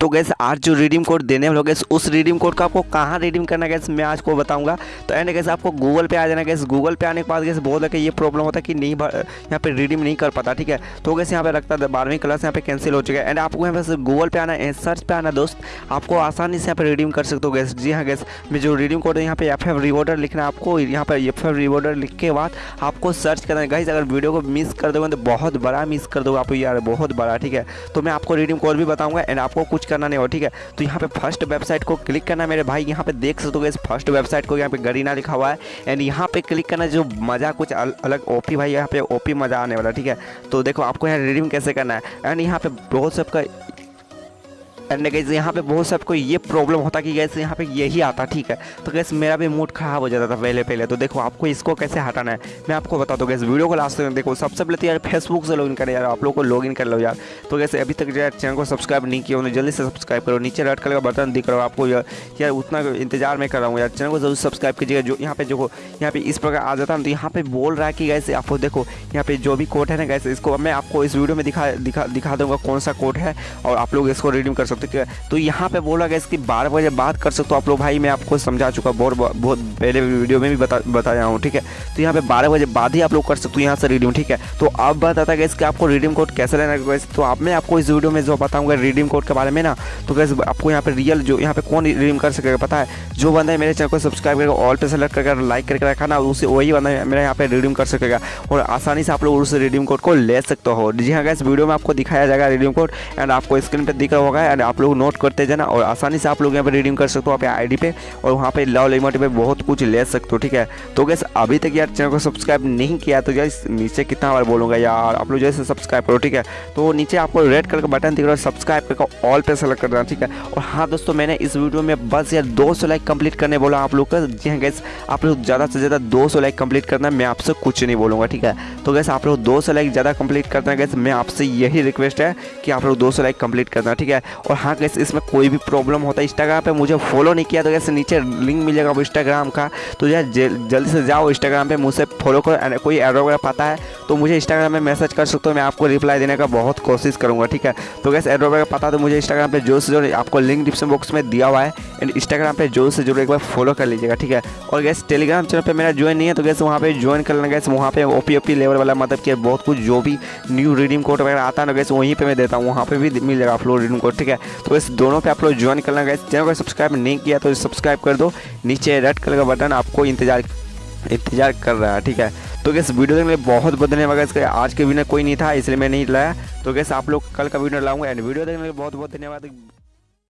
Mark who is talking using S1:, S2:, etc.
S1: तो गैस आज जो रिडीम कोड देने वाले गैस उस रिडीम कोड का आपको कहाँ रिडीम करना गैस मैं आज को बताऊँगा। तो एंड गैस आपको गूगल पे आ जाना गैस गूगल पे आने के बाद गैस बहुत है ये प्रॉब्लम होता है कि नहीं यहाँ पे रिडीम नहीं कर पाता, ठीक है? तो गैस यहाँ पे रखता है बारहवीं क्लास यहाँ पे कैंसिल हो चुका है। एंड आपको यहाँ पे गूगल पे आना है सर्च पे आना दोस्त, आपको आसानी से यहाँ पे रिडीम कर सकते हो गैस जी हाँ गैस मैं जो रिडीम कोड है, यहाँ पे एफ़ एफ़ रिवॉर्डर लिखना आपको, यहाँ पे एफ़ एफ़ रिवॉर्डर लिख के बाद आपको सर्च करना है। गाइज़ अगर वीडियो को मिस कर दोगे तो बहुत बड़ा मिस कर दोगे आप यार, बहुत बड़ा, ठीक है? तो मैं आपको रिडीम कोड भी बताऊँगा एंड आपको कुछ करना नहीं हो ठीक है? तो यहाँ पे फ़र्स्ट वेबसाइट को क्लिक करना मेरे भाई। यहाँ पे देख सकते हो इस फ़र्स्ट वेबसाइट को यहाँ पे गरीना लिखा हुआ है। एंड यहाँ पे क्लिक करना जो मज़ा कुछ अल, अलग ओपी भाई यहाँ पे ओपी मज़ा आने वाला ठीक है? तो देखो आपको यहाँ रिडीम कैसे करना है? एंड यहाँ पे बहुत सबका एंड गैस यहाँ पे बहुत सबको ये प्रॉब्लम होता कि गैस यहाँ पे यही आता, ठीक है? तो गैस मेरा भी मूड ख़राब हो जाता था पहले पहले। तो देखो, आपको इसको कैसे हटाना है? मैं आपको बता दूँ गैस वीडियो को लास्ट में देखो। सबसे पहले तो यार फेसबुक से लॉगिन करें यार, आप लोग को लॉगिन कर लो यार। तो गैसे अभी तक यार चैनल को सब्सक्राइब नहीं किया उन्हें जल्दी से सब्सक्राइब करो। नीचे रेड कलर का बटन दिख रहा हो आपको यार। उतना इंतज़ार में कर रहा हूँ यार। चैनल को ज़रूर सब्सक्राइब कीजिएगा। जो यहाँ पे जो यहाँ पे इस प्रकार आ जाता है। तो यहाँ पे बोल रहा है कि गैसे आपको देखो, यहाँ पे जो भी कोड है ना गैसे इसको मैं आपको इस वीडियो में दिखा दिखा दिखा दूँगा कौन सा कोड है और आप लोग इसको रिडीम कर सकते हैं तो यहाँ पे बोला गया इसकी बारह बजे बात कर सकते हो आप लोग भाई, मैं आपको समझा चुका बहुत बहुत पहले वीडियो में भी बता बताया हूँ, ठीक है? तो यहाँ पे बारह बजे बाद ही आप लोग कर सकते हो यहाँ से रिडीम ठीक है? तो अब बात गया इसके आपको रिडीम कोड कैसे लेना है तो आप मैं आपको इस वीडियो में जो बताऊँगा रिडीम कोड के बारे में ना तो कैसे आपको यहाँ पे रियल जो यहाँ पे कौन रिडीम कर सकेगा पता है? जो बंदा है मेरे चैनल को सब्सक्राइब करके ऑल पे सेलेक्ट करके लाइक करके रखा ना, उसे वही बंदा मेरा यहाँ पे रिडीम कर सकेगा और आसानी से आप लोग उस रिडीम कोड को ले सकते हो। जी हाँ गैस वीडियो में आपको दिखाया जाएगा रिडीम कोड एंड आपको स्क्रीन पर दिख रहा होगा एंड आप लोग नोट करते जाना और आसानी से आप लोग यहाँ पर रिडीम कर सकते हो आप आई पे और वहाँ पे लव लिमिट पे बहुत कुछ ले सकते हो, ठीक है? तो गैस अभी तक यार चैनल को सब्सक्राइब नहीं किया तो जैसे नीचे कितना बार बोलूँगा यार, आप लोग जैसे सब्सक्राइब करो, ठीक है? तो नीचे आपको रेड कलर का बटन दिख रहा है सब्सक्राइब करके ऑल पे सेलेक्ट करना, ठीक है? और हाँ दोस्तों, मैंने इस वीडियो में बस यार दो लाइक कंप्लीट करने बोला आप लोग का। जी हाँ गैस आप लोग ज़्यादा से ज़्यादा दो सौ लाइक कंप्लीट करना मैं आपसे कुछ नहीं बोलूँगा, ठीक है? तो गैस आप लोग दो सौ लाइक ज़्यादा कंप्लीट करना गैस मैं आपसे यही रिक्वेस्ट है कि आप लोग दो सौ लाइक कंप्लीट करना, ठीक है? और हाँ गैस इसमें कोई भी प्रॉब्लम होता है इंस्टाग्राम पे मुझे फॉलो नहीं किया तो जैसे नीचे लिंक मिलेगा इंस्टाग्राम का। तो यार जल्दी से जाओ इंस्टाग्राम पे, मुझसे फॉलो करो कोई एरो वगैरह पता है तो मुझे इंस्टाग्राम में मैसेज कर सकते हो, मैं आपको रिप्लाई देने का बहुत कोशिश करूँगा, ठीक है? तो गैस एरो वगैरह पता तो मुझे इंस्टाग्राम पर जो से जो आपको लिंक डिस्क्रिप्शन बॉक्स में दिया हुआ है एंड इंस्टाग्राम पर जो से ज़रूर एक बार फॉलो कर लीजिएगा, ठीक है? और गैस टेलीग्राम चैनल पर मेरा ज्वाइन नहीं है तो गैस वहाँ पे ज्वाइन कर लेना गैस वहाँ पे ओ पी लेवल वाला मतलब कि बहुत कुछ जो भी न्यू रीडिंग कोड वगैरह आता है ना गैस वहीं पर मैं देता हूँ, वहाँ पर भी मिल जाएगा आप लोग रीडिंग कोड ठीक है? तो इस दोनों पे आप लोग ज्वाइन करना गए चैनल को सब्सक्राइब नहीं किया तो सब्सक्राइब कर दो। नीचे रेड कलर का बटन आपको इंतज़ार इंतज़ार कर रहा है, ठीक है? तो गैस वीडियो देखने बहुत बहुत धन्यवाद इसका आज के वीडियो कोई नहीं था, इसलिए मैं नहीं लाया। तो गैस आप लोग कल का वीडियो लाऊँगा एंड वीडियो देखने में बहुत बहुत धन्यवाद।